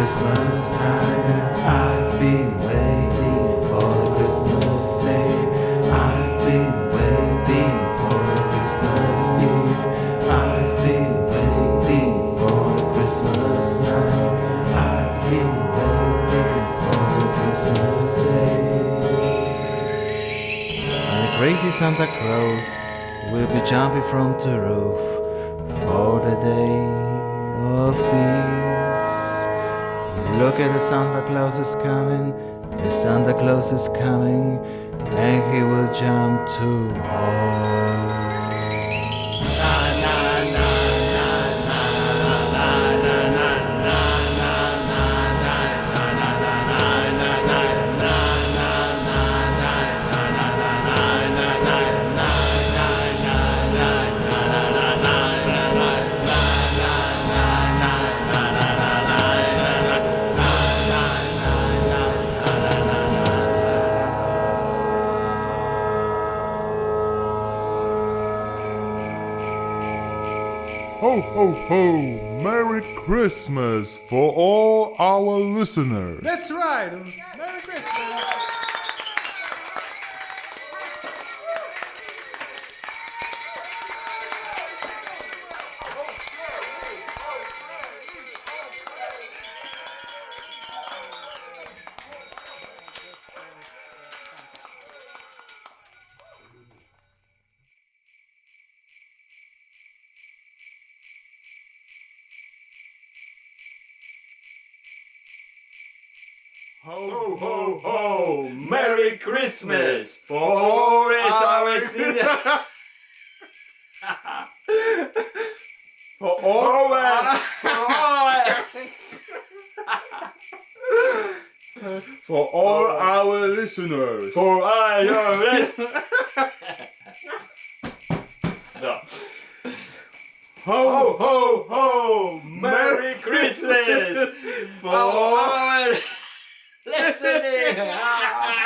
Christmas time. I've been waiting for Christmas day. I've been waiting for Christmas Eve. I've been waiting for Christmas night. I've been waiting for Christmas day. And the crazy Santa Claus will be jumping from the roof for the day of peace. Look at the Santa Claus is coming, the Santa Claus is coming, and he will jump too hard. Ho, ho, ho! Merry Christmas for all our listeners. That's right. Ho, ho, ho! Merry Christmas for all is our listeners. For all, for all our listeners. For all your listeners. Ho, Ho, ho, ho! Merry Christmas for all ですね。